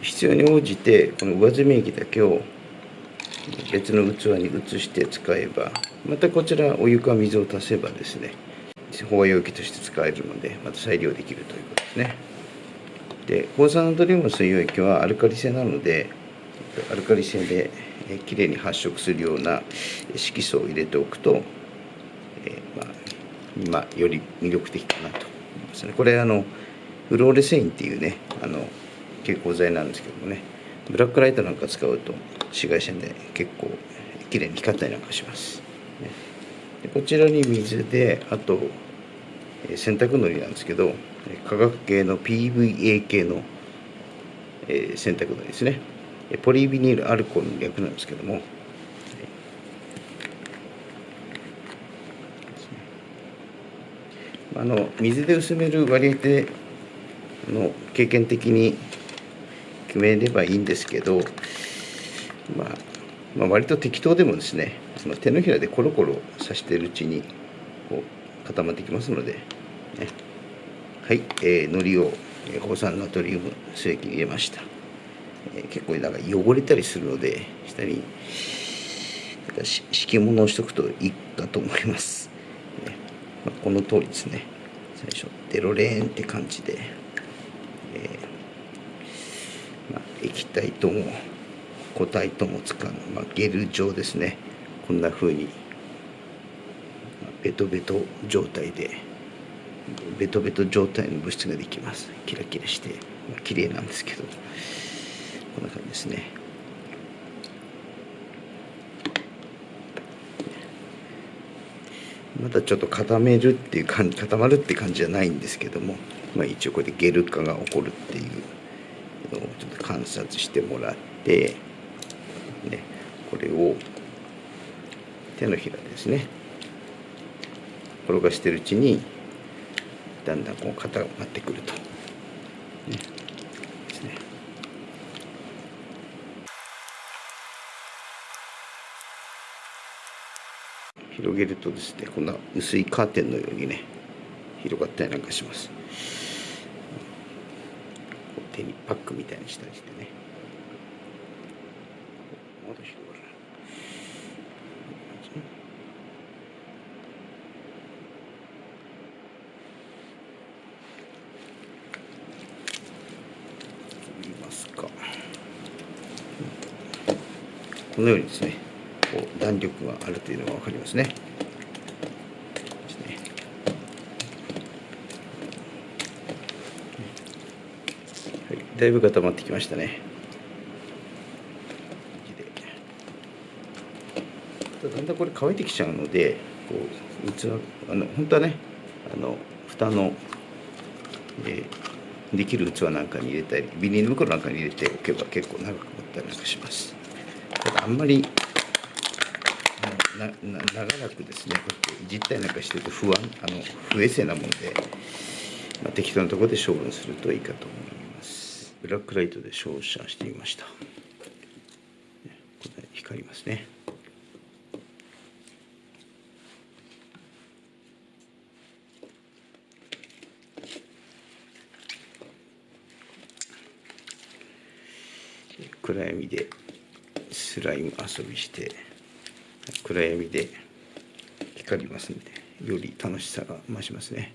必要に応じてこの上澄み液だけを別の器に移して使えばまたこちらお湯か水を足せばですね保和容器として使えるのでまた再利用できるということですね。で抗酸ナトリウム水溶液はアルカリ性なのでアルカリ性できれいに発色するような色素を入れておくと、え、まあ、まあ、より魅力的かなと思いますね。これあのフローレセインっていうねあの蛍光剤なんですけどもね。ブラックライトなんか使うと紫外線で結構綺麗に光ったりなんかします、ね、でこちらに水であと洗濯のりなんですけど化学系の PVA 系の、え洗濯のりですね。ポリビニールアルコールの略なんですけどもあの水で薄める割合での経験的に決めればいいんですけど、まあ、まあ、割と適当でもですねその手のひらでコロコロさしているうちにこう固まってきますので、ね、はい、えー、海苔を放酸ナトリウム水液に入れました、えー、結構なんか汚れたりするので下に敷物をしとくといいかと思います、まあ、この通りですね。最初デロレーンって感じで、えー液体とも固体とも使う、まあ、ゲル状ですね。こんな風にベトベト状態でベトベト状態の物質ができます。キラキラして、まあ、綺麗なんですけどこんな感じですね。まだちょっと固めるっていう感じ固まるって感じじゃないんですけども、まあ、一応これでゲル化が起こるっていうのをちょっと観察してもらって、ね、これを手のひらですね転がしてるうちにだんだんこう固まってくると。ねですね広げるとですねこんな薄いカーテンのようにね広がったりなんかします。手にパックみたいにしたりしてね。まだ広がるますか。このようにですね。こう弾力があるというのが分かりますね。だいぶ固まってきましたね。だんだんこれ乾いてきちゃうのでこう器あの本当はねあの蓋の、えー、できる器なんかに入れたりビニール袋なんかに入れておけば結構長く持ったりなんかします。ただあんまりなな長らくですね実体なんかしてると不安あの不衛生なもので、まあ、適当なところで処分するといいかと思います。ブラックライトで照射してみました。光りますね。暗闇でスライム遊びして暗闇で光りますんでより楽しさが増しますね。